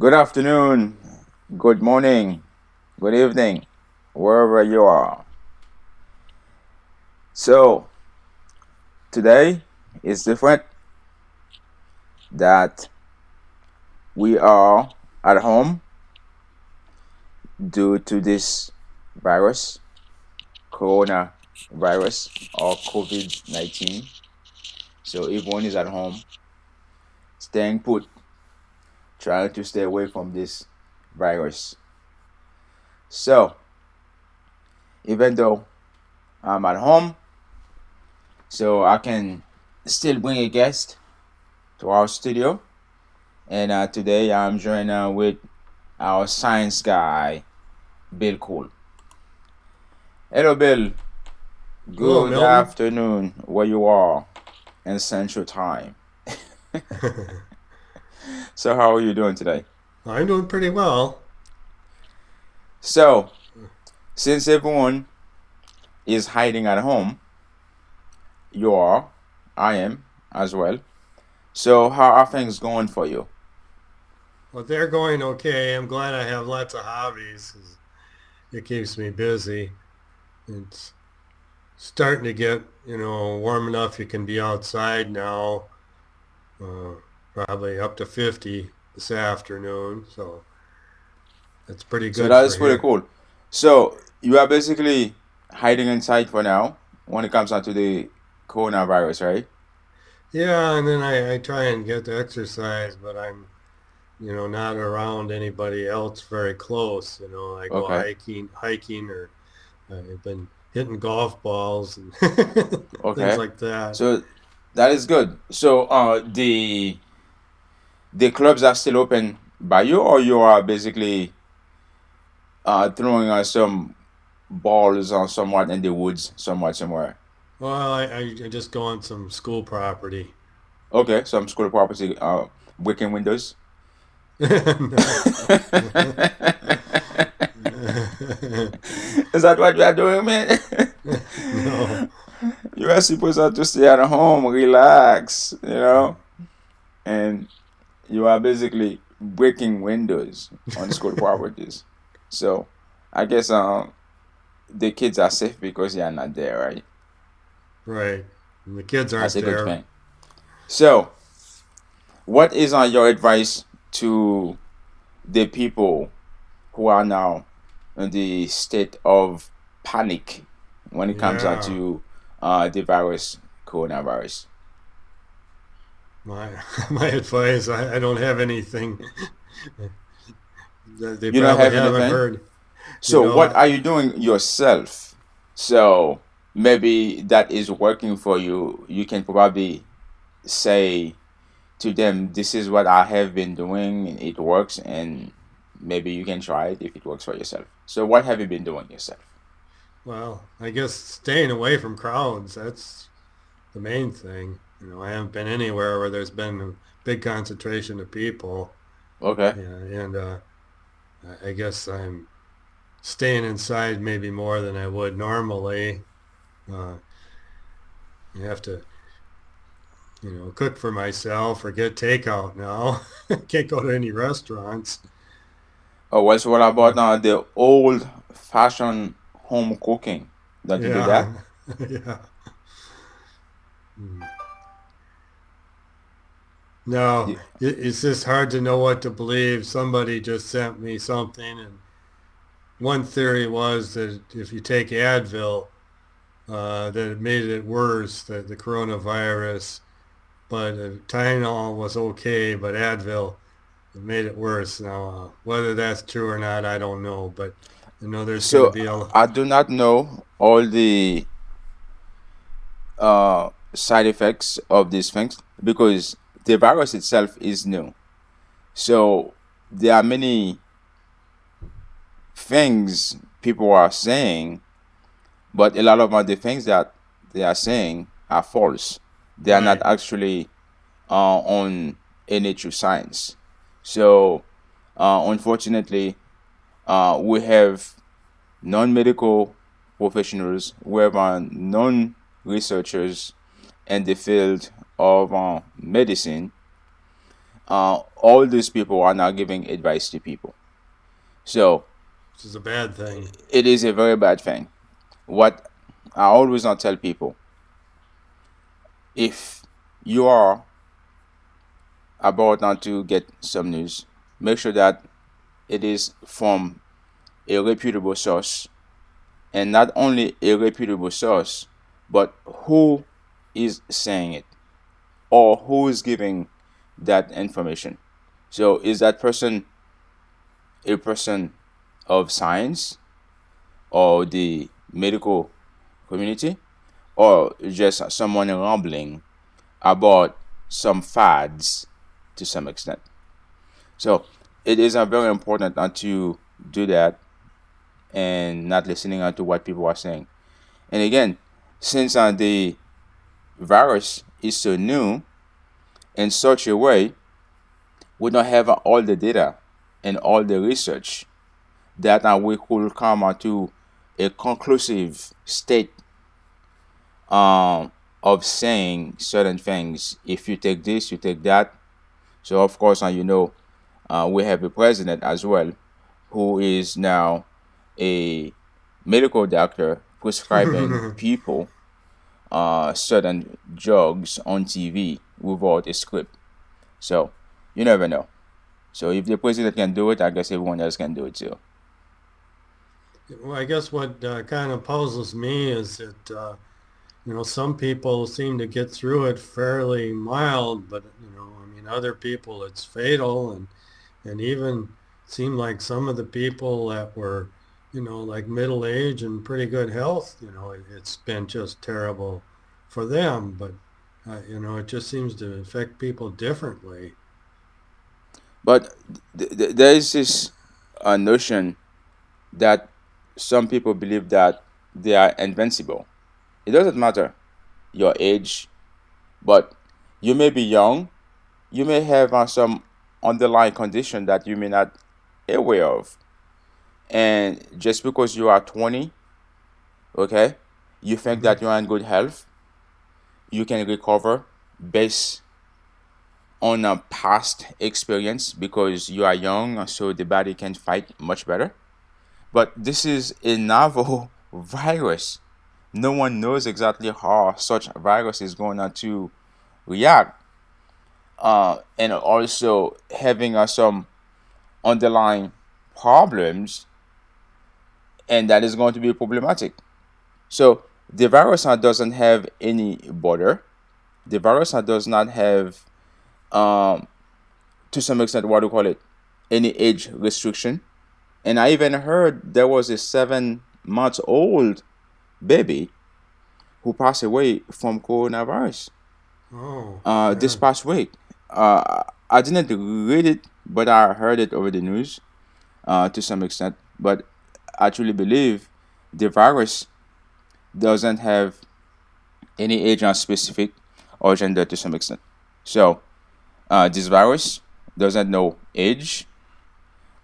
Good afternoon, good morning, good evening, wherever you are. So, today is different that we are at home due to this virus, coronavirus or COVID 19. So, everyone is at home, staying put, trying to stay away from this virus. So, even though I'm at home, so I can still bring a guest to our studio. And uh, today I'm joined uh, with our science guy, Bill Cole. Hello, Bill. Good Hello, afternoon, where you are in Central Time. so, how are you doing today? I'm doing pretty well. So, since everyone is hiding at home, you are, I am as well. So, how are things going for you? Well, they're going okay. I'm glad I have lots of hobbies. It keeps me busy. It's starting to get, you know, warm enough you can be outside now. Uh, probably up to 50 this afternoon. So that's pretty good So that is pretty here. cool. So, you are basically hiding inside for now when it comes down to the coronavirus, right? Yeah, and then I, I try and get to exercise, but I'm, you know, not around anybody else very close. You know, I go Okay, hiking, hiking, or I've been hitting golf balls and things like that. So, that is good. So, uh, the the clubs are still open by you, or you are basically uh throwing uh, some balls or somewhat in the woods, somewhat somewhere. Well, I, I I just go on some school property. Okay, some school property, uh, breaking windows. Is that what you are doing, man? No. you are supposed to stay at home, relax, you know, and you are basically breaking windows on school properties. So, I guess um the kids are safe because they are not there, right? Right. And the kids aren't a good thing. So, what is uh, your advice to the people who are now in the state of panic when it comes Yeah. to uh, the virus, coronavirus. My my advice, I, I don't have anything they You don't probably have anything? heard. You So, know, what are you doing yourself? So, maybe that is working for you. You can probably say to them, This is what I have been doing, and it works, and maybe you can try it if it works for yourself. So, what have you been doing yourself? well, I guess staying away from crowds, that's the main thing. You know, I haven't been anywhere where there's been a big concentration of people. Okay. Yeah, and uh, I guess I'm staying inside maybe more than I would normally. Uh, you have to, you know, cook for myself or get takeout now. Can't go to any restaurants. Oh, so what about now the old fashioned home cooking? Don't you do that? yeah, yeah. Mm. No, You, it, it's just hard to know what to believe. Somebody just sent me something, and one theory was that if you take Advil, uh, that it made it worse, the, the coronavirus. But uh, Tylenol was okay, but Advil made it worse. Now, uh, whether that's true or not, I don't know. But I know there's so be a I do not know all the uh, side effects of these things because the virus itself is new. So there are many things people are saying, but a lot of the things that they are saying are false. They are not actually uh, on any true science. So uh, unfortunately, uh, we have non-medical professionals, we have uh, non-researchers in the field of uh, medicine uh, all these people are now giving advice to people. So, this is a bad thing. It is a very bad thing. What I always not tell people if you are about not to get some news, make sure that it is from a reputable source and not only a reputable source, but who is saying it or who is giving that information. So is that person a person of science or the medical community or just someone rambling about some fads to some extent. So it is very important not to do that and not listening to what people are saying. And again, since uh, the virus is so new in such a way, we don't have all the data and all the research that we could come to a conclusive state um, of saying certain things. If you take this, you take that. So of course, and you know, uh, we have a president as well, who is now a medical doctor prescribing people uh, certain drugs on TV without a script. So you never know. So if the president can do it, I guess everyone else can do it too. Well, I guess what uh, kind of puzzles me is that uh, you know some people seem to get through it fairly mild, but you know I mean other people it's fatal, and and even seemed like some of the people that were you know like middle age and pretty good health, you know it, has been just terrible for them, but uh, you know it just seems to affect people differently. But th- th- there is this uh, notion that some people believe that they are invincible. It doesn't matter your age, but you may be young, you may have uh, some underlying condition that you may not be aware of. And just because you are 20, okay, you think that you are in good health, you can recover based on a past experience because you are young, so the body can fight much better. But this is a novel virus. No one knows exactly how such a virus is going to react. Uh, and also having uh, some underlying problems, and that is going to be problematic. So the virus doesn't have any border. The virus does not have, um, to some extent, what do you call it, any age restriction. And I even heard there was a seven months old baby who passed away from coronavirus oh, uh, this past week. Uh, I didn't read it, but I heard it over the news uh, to some extent. But I truly believe the virus doesn't have any age specific or gender to some extent. So uh, this virus doesn't know age,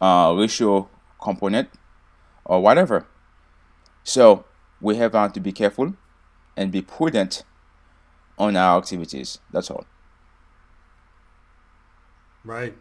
uh, racial component, or whatever. So we have uh, to be careful and be prudent on our activities. That's all. Right.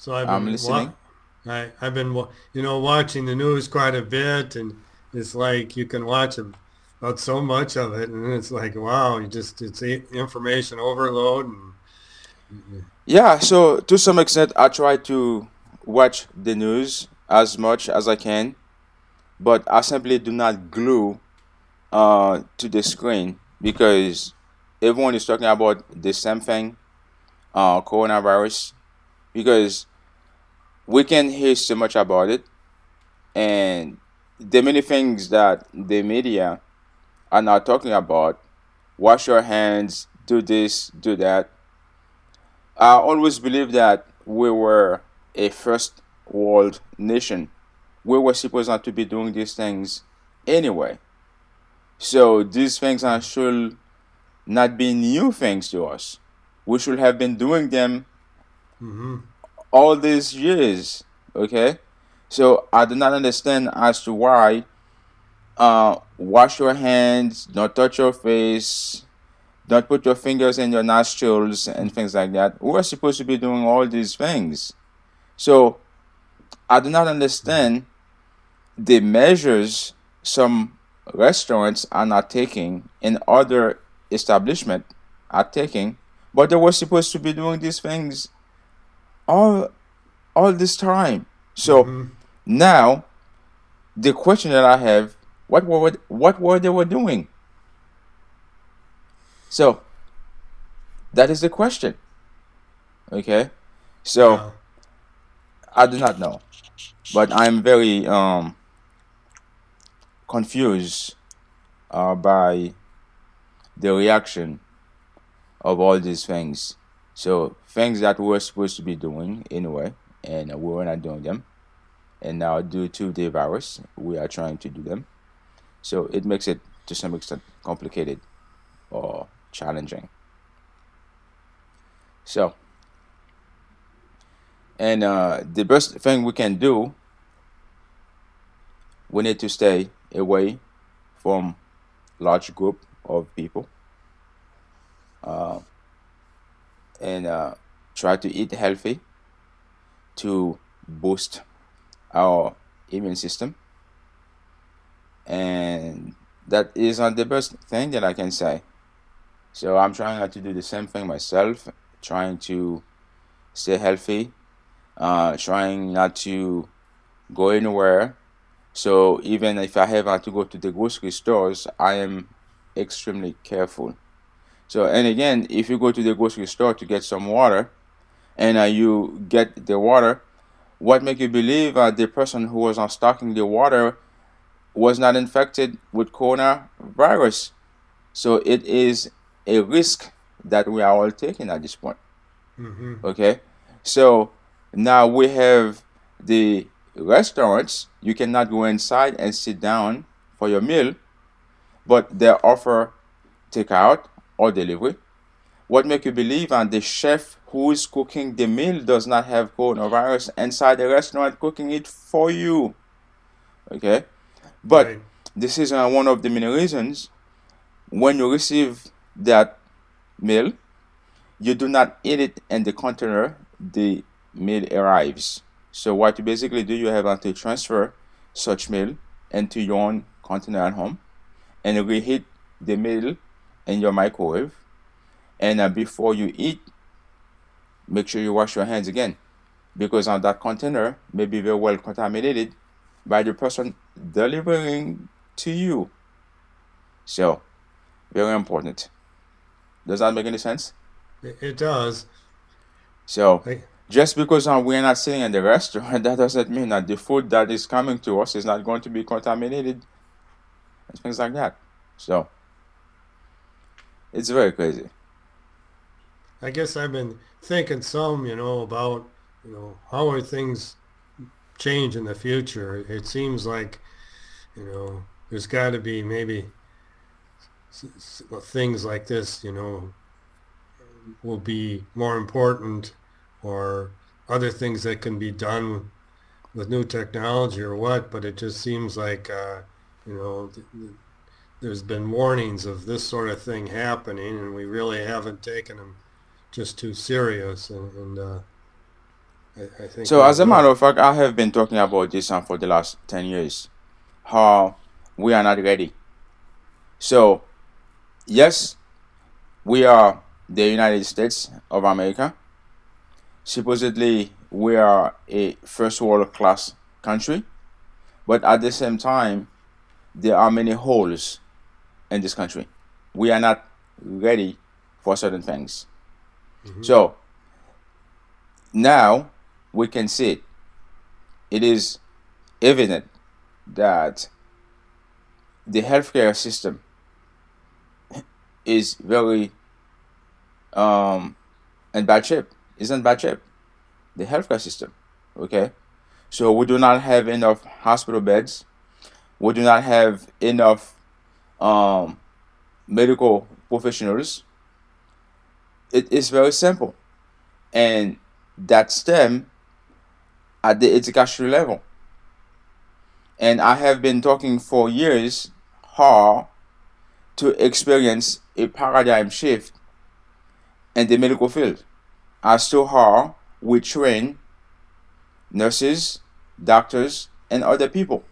So I've been I'm listening. I, I've been, you know, watching the news quite a bit, and it's like you can watch about so much of it, and it's like, wow, you just it's information overload, and yeah, so to some extent, I try to watch the news as much as I can, but I simply do not glue uh, to the screen because everyone is talking about the same thing, uh, coronavirus, because we can hear so much about it, and the many things that the media are not talking about. Wash your hands, do this, do that I always believed that we were a first world nation. We were supposed not to be doing these things anyway. So these things are should not be new things to us. We should have been doing them mm-hmm. All these years. Okay? So I do not understand as to why uh, wash your hands, don't touch your face, don't put your fingers in your nostrils and things like that. We're supposed to be doing all these things. So I do not understand the measures some restaurants are not taking and other establishment are taking, but they were supposed to be doing these things all all this time. So Mm-hmm. now the question that I have, what were what were they were doing? So that is the question. Okay. So. I do not know. But I'm very um confused uh, by the reaction of all these things. So things that we're supposed to be doing anyway, and we were not doing them, and now due to the virus, we are trying to do them. So it makes it to some extent complicated or challenging. So, and uh, the best thing we can do, we need to stay away from large group of people uh, and uh, try to eat healthy to boost our immune system. And that is not the best thing that i can say. So i'm trying not to do the same thing myself trying to stay healthy uh, trying not to go anywhere. So even if i have to go to the grocery stores i am extremely careful so, and again, if you go to the grocery store to get some water, and uh, you get the water, what make you believe uh, the person who was on stocking the water was not infected with coronavirus? So it is a risk that we are all taking at this point. hmm Okay, so now we have the restaurants. You cannot go inside and sit down for your meal, but they offer takeout or delivery. What make you believe and the chef who is cooking the meal does not have coronavirus inside the restaurant cooking it for you? Okay, but Right. this is uh, one of the many reasons when you receive that meal, you do not eat it in the container the meal arrives. So what you basically do, you have to transfer such meal into your own container at home and reheat the meal in your microwave. And uh, before you eat, make sure you wash your hands again because on that container may be very well contaminated by the person delivering to you. So, very important. Does that make any sense? It, it does. So, I, just because uh, we're not sitting in the restaurant, that doesn't mean that the food that is coming to us is not going to be contaminated and things like that. So, it's very crazy. I guess I've been thinking some, you know, about, you know, how are things change in the future? It seems like, you know, there's got to be maybe things like this, you know, will be more important or other things that can be done with new technology or what, but it just seems like, uh, you know, there's been warnings of this sort of thing happening and we really haven't taken them just too serious and, and uh, I, I think So, as a matter of fact, I have been talking about this uh, for the last 10 years how we are not ready. So, yes, we are the United States of America. Supposedly, we are a first world class country, but at the same time, there are many holes in this country. We are not ready for certain things. Mhm. So, now we can see it. It is evident that the healthcare system is very um, in bad shape. Is in bad shape. The healthcare system. Okay. So we do not have enough hospital beds. We do not have enough um, medical professionals. It is very simple, and that stem at the educational level. And I have been talking for years how to experience a paradigm shift in the medical field as to how we train nurses, doctors, and other people.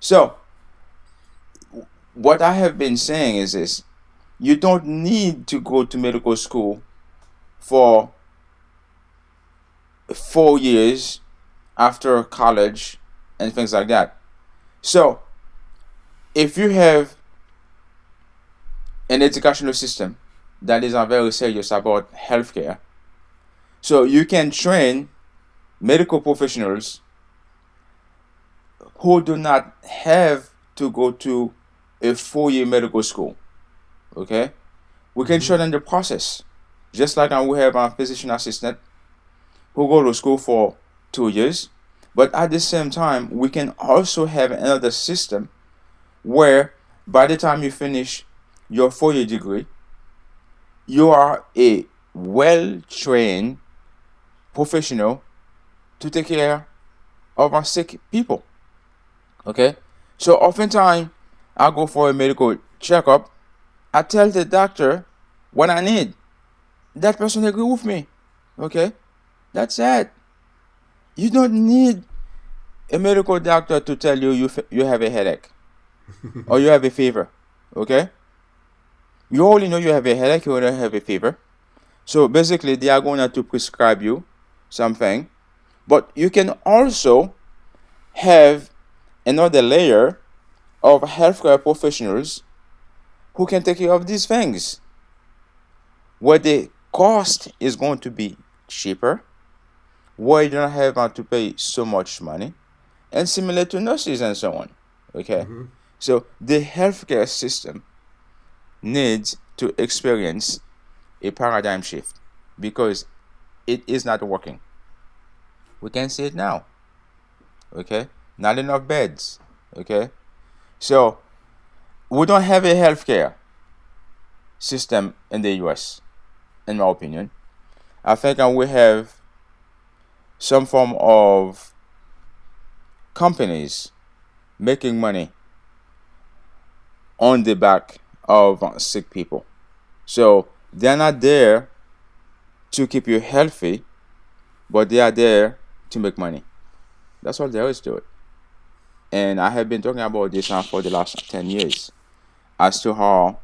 So, what I have been saying is this you don't need to go to medical school for four years after college and things like that. So, if you have an educational system that is very serious about healthcare, so you can train medical professionals who do not have to go to a four-year medical school. Okay, we can mm-hmm. shorten the process, just like we have a physician assistant who go to school for two years, but at the same time, we can also have another system where by the time you finish your four-year degree, you are a well-trained professional to take care of our sick people. Okay, so oftentimes I go for a medical checkup. I tell the doctor what I need. That person agree with me. Okay, that's it. You don't need a medical doctor to tell you you, you have a headache or you have a fever. Okay, you only know you have a headache, you only have a fever. So basically, they are going to prescribe you something, but you can also have another layer of healthcare professionals who can take care of these things. Where the cost is going to be cheaper where you don't have to pay so much money and similar to nurses and so on okay? Mm-hmm. so the healthcare system needs to experience a paradigm shift because it is not working. We can see it now okay? Not enough beds okay so we don't have a healthcare system in the US in my opinion. I think we have some form of companies making money on the back of sick people. So they're not there to keep you healthy but they are there to make money. That's all there is to it and I have been talking about this now for the last 10 years as to how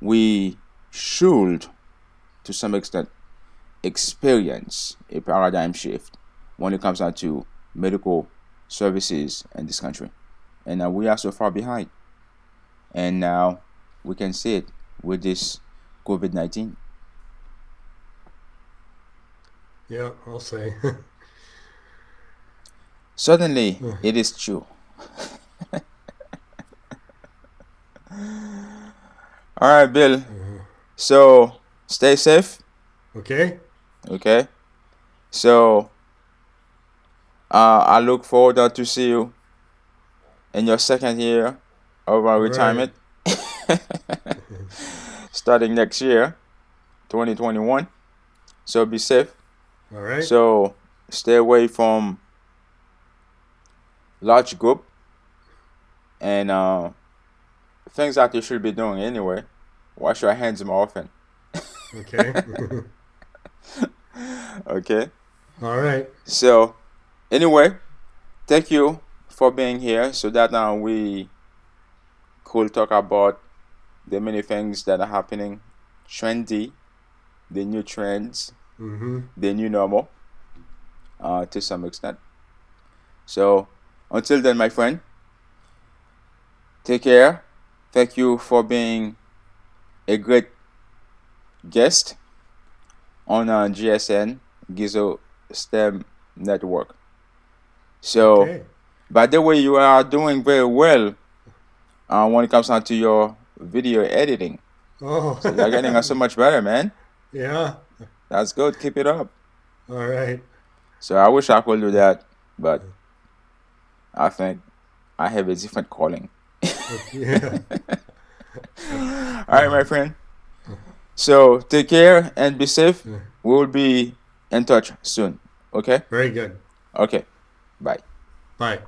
we should, to some extent, experience a paradigm shift when it comes down to medical services in this country. And uh, we are so far behind. And now we can see it with this COVID 19. Yeah, I'll say. Certainly, it is true. All right, Bill. Mm-hmm. So stay safe. Okay. Okay. So uh, I look forward to see you in your second year of our retirement, right. starting next year, 2021. So be safe. All right. So stay away from large group and uh, things that you should be doing anyway. Wash your hands more often. Okay. okay. All right. So, anyway, thank you for being here so that now uh, we could talk about the many things that are happening, trendy, the new trends, mm-hmm. the new normal, uh, to some extent. So, until then, my friend, take care. Thank you for being a great guest on uh, GSN Gizo STEM Network. So, okay. by the way, you are doing very well uh, when it comes down to your video editing. Oh, so you're getting so much better, man. Yeah, that's good. Keep it up. All right. So I wish I could do that, but I think I have a different calling. yeah. All right, my friend. So take care and be safe. We will be in touch soon. Okay? Very good. Okay. Bye. Bye.